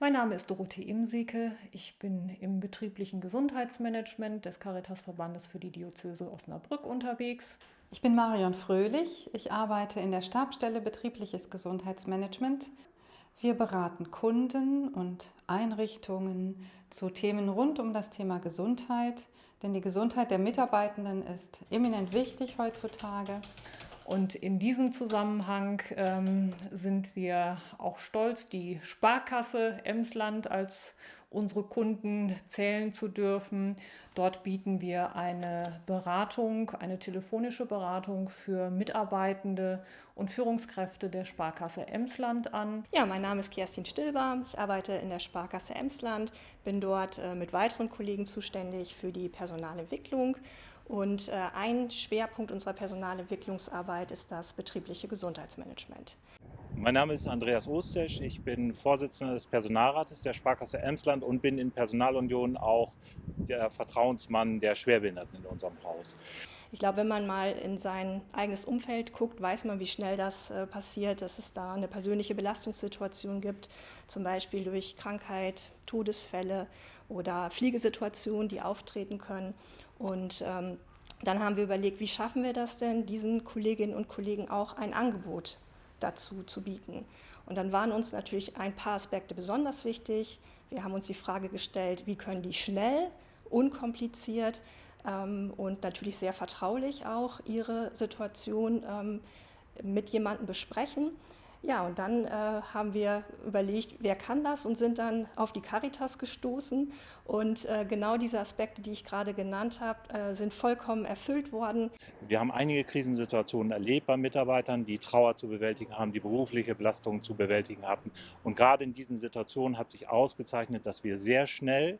Mein Name ist Dorothee Imsieke. Ich bin im betrieblichen Gesundheitsmanagement des Caritasverbandes für die Diözese Osnabrück unterwegs. Ich bin Marion Fröhlich. Ich arbeite in der Stabstelle Betriebliches Gesundheitsmanagement. Wir beraten Kunden und Einrichtungen zu Themen rund um das Thema Gesundheit, denn die Gesundheit der Mitarbeitenden ist eminent wichtig heutzutage. Und in diesem Zusammenhang ähm, sind wir auch stolz, die Sparkasse Emsland als unsere Kunden zählen zu dürfen. Dort bieten wir eine Beratung, eine telefonische Beratung für Mitarbeitende und Führungskräfte der Sparkasse Emsland an. Ja, mein Name ist Kerstin Stilber. Ich arbeite in der Sparkasse Emsland, bin dort äh, mit weiteren Kollegen zuständig für die Personalentwicklung und äh, ein Schwerpunkt unserer Personalentwicklungsarbeit ist das betriebliche Gesundheitsmanagement. Mein Name ist Andreas Ostesch, ich bin Vorsitzender des Personalrates der Sparkasse Emsland und bin in Personalunion auch der Vertrauensmann der Schwerbehinderten in unserem Haus. Ich glaube, wenn man mal in sein eigenes Umfeld guckt, weiß man, wie schnell das äh, passiert, dass es da eine persönliche Belastungssituation gibt, zum Beispiel durch Krankheit, Todesfälle oder Fliegesituationen, die auftreten können. Und ähm, dann haben wir überlegt, wie schaffen wir das denn, diesen Kolleginnen und Kollegen auch ein Angebot dazu zu bieten. Und dann waren uns natürlich ein paar Aspekte besonders wichtig. Wir haben uns die Frage gestellt, wie können die schnell, unkompliziert und natürlich sehr vertraulich auch ihre Situation ähm, mit jemandem besprechen. Ja, und dann äh, haben wir überlegt, wer kann das und sind dann auf die Caritas gestoßen. Und äh, genau diese Aspekte, die ich gerade genannt habe, äh, sind vollkommen erfüllt worden. Wir haben einige Krisensituationen erlebt bei Mitarbeitern, die Trauer zu bewältigen haben, die berufliche Belastungen zu bewältigen hatten. Und gerade in diesen Situationen hat sich ausgezeichnet, dass wir sehr schnell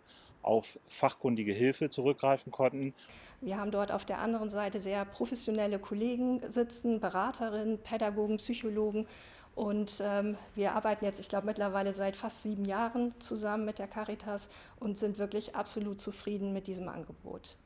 auf fachkundige Hilfe zurückgreifen konnten. Wir haben dort auf der anderen Seite sehr professionelle Kollegen sitzen, Beraterinnen, Pädagogen, Psychologen und ähm, wir arbeiten jetzt, ich glaube, mittlerweile seit fast sieben Jahren zusammen mit der Caritas und sind wirklich absolut zufrieden mit diesem Angebot.